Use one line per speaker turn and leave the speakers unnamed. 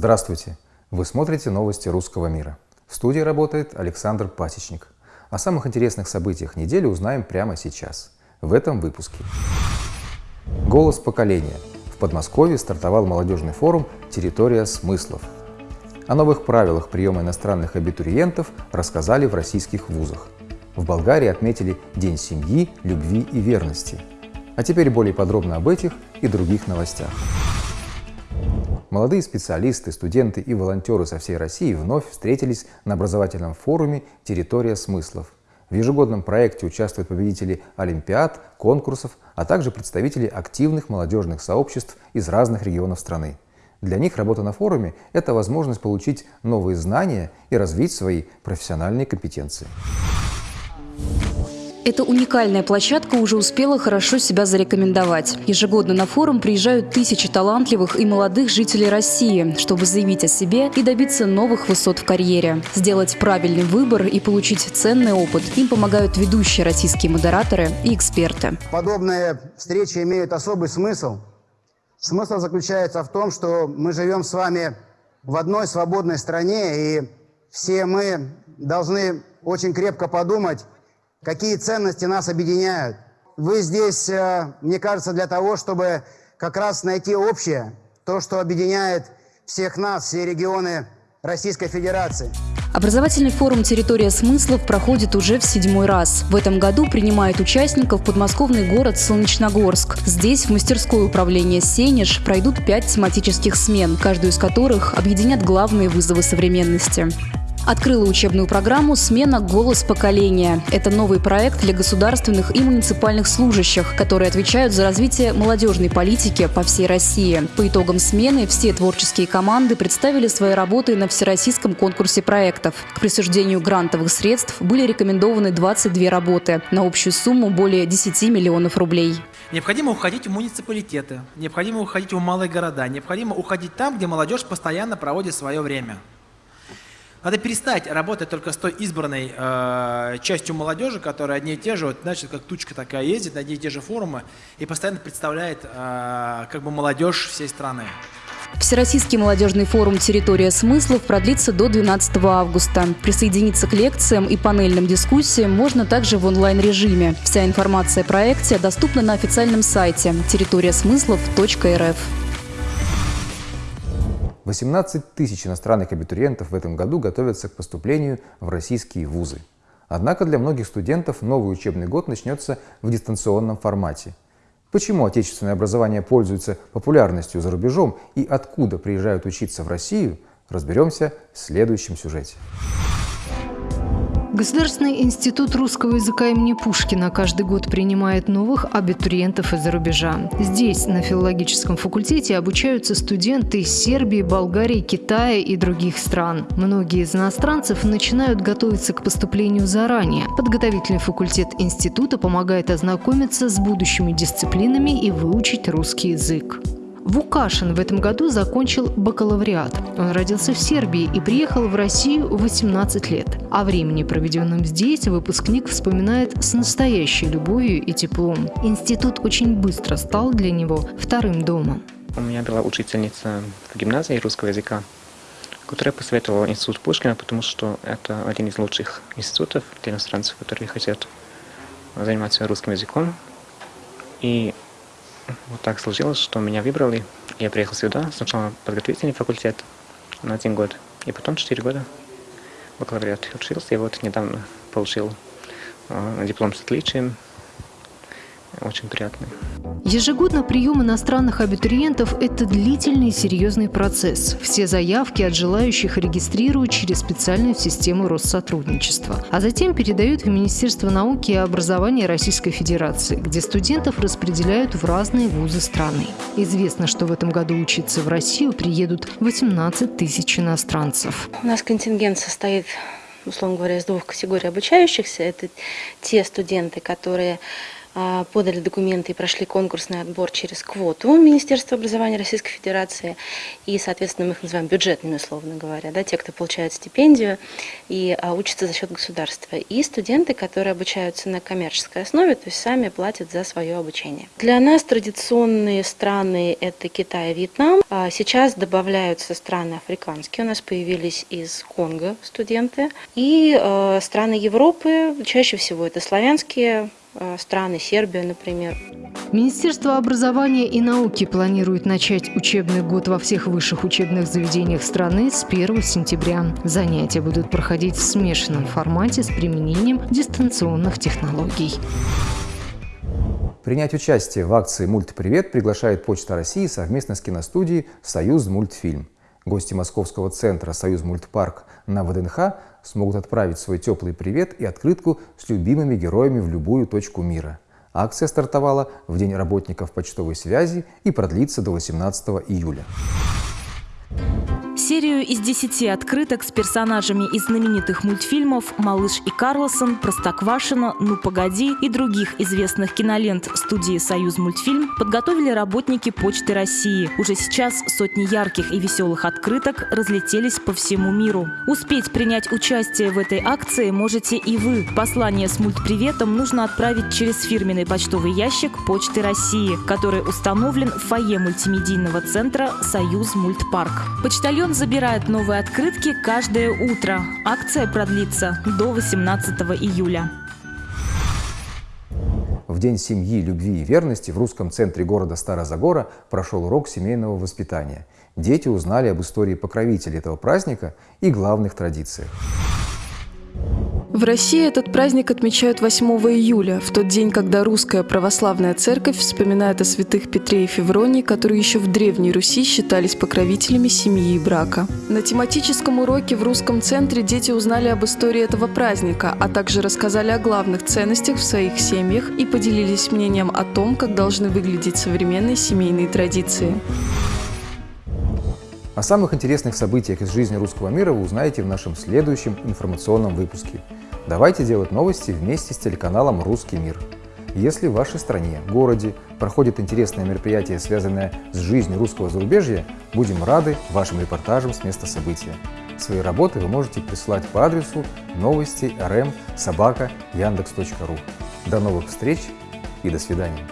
Здравствуйте! Вы смотрите новости русского мира. В студии работает Александр Пасечник. О самых интересных событиях недели узнаем прямо сейчас, в этом выпуске. «Голос поколения». В Подмосковье стартовал молодежный форум «Территория смыслов». О новых правилах приема иностранных абитуриентов рассказали в российских вузах. В Болгарии отметили День семьи, любви и верности. А теперь более подробно об этих и других новостях. Молодые специалисты, студенты и волонтеры со всей России вновь встретились на образовательном форуме «Территория смыслов». В ежегодном проекте участвуют победители олимпиад, конкурсов, а также представители активных молодежных сообществ из разных регионов страны. Для них работа на форуме – это возможность получить новые знания и развить свои профессиональные компетенции.
Эта уникальная площадка уже успела хорошо себя зарекомендовать. Ежегодно на форум приезжают тысячи талантливых и молодых жителей России, чтобы заявить о себе и добиться новых высот в карьере. Сделать правильный выбор и получить ценный опыт им помогают ведущие российские модераторы и эксперты.
Подобные встречи имеют особый смысл. Смысл заключается в том, что мы живем с вами в одной свободной стране, и все мы должны очень крепко подумать, какие ценности нас объединяют. Вы здесь, э, мне кажется, для того, чтобы как раз найти общее, то, что объединяет всех нас, все регионы Российской Федерации.
Образовательный форум «Территория смыслов» проходит уже в седьмой раз. В этом году принимает участников подмосковный город Солнечногорск. Здесь, в мастерское управление «Сенеж», пройдут пять тематических смен, каждую из которых объединят главные вызовы современности. Открыла учебную программу «Смена. Голос поколения». Это новый проект для государственных и муниципальных служащих, которые отвечают за развитие молодежной политики по всей России. По итогам смены все творческие команды представили свои работы на всероссийском конкурсе проектов. К присуждению грантовых средств были рекомендованы 22 работы на общую сумму более 10 миллионов рублей.
Необходимо уходить в муниципалитеты, необходимо уходить в малые города, необходимо уходить там, где молодежь постоянно проводит свое время. Надо перестать работать только с той избранной э, частью молодежи, которая одни и те же, вот, значит, как тучка такая ездит на одни и те же форумы и постоянно представляет э, как бы молодежь всей страны.
Всероссийский молодежный форум «Территория смыслов» продлится до 12 августа. Присоединиться к лекциям и панельным дискуссиям можно также в онлайн-режиме. Вся информация о проекте доступна на официальном сайте территориасмыслов.рф.
18 тысяч иностранных абитуриентов в этом году готовятся к поступлению в российские вузы. Однако для многих студентов новый учебный год начнется в дистанционном формате. Почему отечественное образование пользуется популярностью за рубежом и откуда приезжают учиться в Россию, разберемся в следующем сюжете.
Государственный институт русского языка имени Пушкина каждый год принимает новых абитуриентов из-за рубежа. Здесь, на филологическом факультете, обучаются студенты из Сербии, Болгарии, Китая и других стран. Многие из иностранцев начинают готовиться к поступлению заранее. Подготовительный факультет института помогает ознакомиться с будущими дисциплинами и выучить русский язык. Вукашин в этом году закончил бакалавриат. Он родился в Сербии и приехал в Россию в 18 лет. О времени, проведенном здесь, выпускник вспоминает с настоящей любовью и теплом. Институт очень быстро стал для него вторым домом.
У меня была учительница в гимназии русского языка, которая посоветовала институт Пушкина, потому что это один из лучших институтов для иностранцев, которые хотят заниматься русским языком. И вот так сложилось, что меня выбрали. Я приехал сюда, сначала подготовительный факультет на один год, и потом четыре года бакалавриат учился, и вот недавно получил э, диплом с отличием очень приятный.
Ежегодно прием иностранных абитуриентов – это длительный и серьезный процесс. Все заявки от желающих регистрируют через специальную систему Россотрудничества, а затем передают в Министерство науки и образования Российской Федерации, где студентов распределяют в разные вузы страны. Известно, что в этом году учиться в Россию приедут 18 тысяч иностранцев.
У нас контингент состоит условно говоря, из двух категорий обучающихся. Это те студенты, которые подали документы и прошли конкурсный отбор через квоту Министерства образования Российской Федерации. И, соответственно, мы их называем бюджетными, условно говоря, да, те, кто получает стипендию и а, учатся за счет государства. И студенты, которые обучаются на коммерческой основе, то есть сами платят за свое обучение. Для нас традиционные страны – это Китай и Вьетнам. А сейчас добавляются страны африканские. У нас появились из Конго студенты. И страны Европы, чаще всего это славянские страны, Сербия, например.
Министерство образования и науки планирует начать учебный год во всех высших учебных заведениях страны с 1 сентября. Занятия будут проходить в смешанном формате с применением дистанционных технологий.
Принять участие в акции «Мультипривет» приглашает Почта России совместно с киностудией «Союз мультфильм». Гости Московского центра «Союз мультпарк» на ВДНХ смогут отправить свой теплый привет и открытку с любимыми героями в любую точку мира. Акция стартовала в День работников почтовой связи и продлится до 18 июля.
Серию из десяти открыток с персонажами из знаменитых мультфильмов «Малыш и Карлосон», «Простоквашино», «Ну погоди» и других известных кинолент студии «Союз мультфильм» подготовили работники Почты России. Уже сейчас сотни ярких и веселых открыток разлетелись по всему миру. Успеть принять участие в этой акции можете и вы. Послание с мультприветом нужно отправить через фирменный почтовый ящик Почты России, который установлен в фойе мультимедийного центра «Союз мультпарк». Почтальон забирает новые открытки каждое утро. Акция продлится до 18 июля.
В День семьи, любви и верности в русском центре города Старозагора прошел урок семейного воспитания. Дети узнали об истории покровителей этого праздника и главных традициях.
В России этот праздник отмечают 8 июля, в тот день, когда русская православная церковь вспоминает о святых Петре и Февронии, которые еще в Древней Руси считались покровителями семьи и брака. На тематическом уроке в русском центре дети узнали об истории этого праздника, а также рассказали о главных ценностях в своих семьях и поделились мнением о том, как должны выглядеть современные семейные традиции.
О самых интересных событиях из жизни русского мира вы узнаете в нашем следующем информационном выпуске. Давайте делать новости вместе с телеканалом «Русский мир». Если в вашей стране, городе проходит интересное мероприятие, связанное с жизнью русского зарубежья, будем рады вашим репортажам с места события. Свои работы вы можете присылать по адресу новости rm. До новых встреч и до свидания.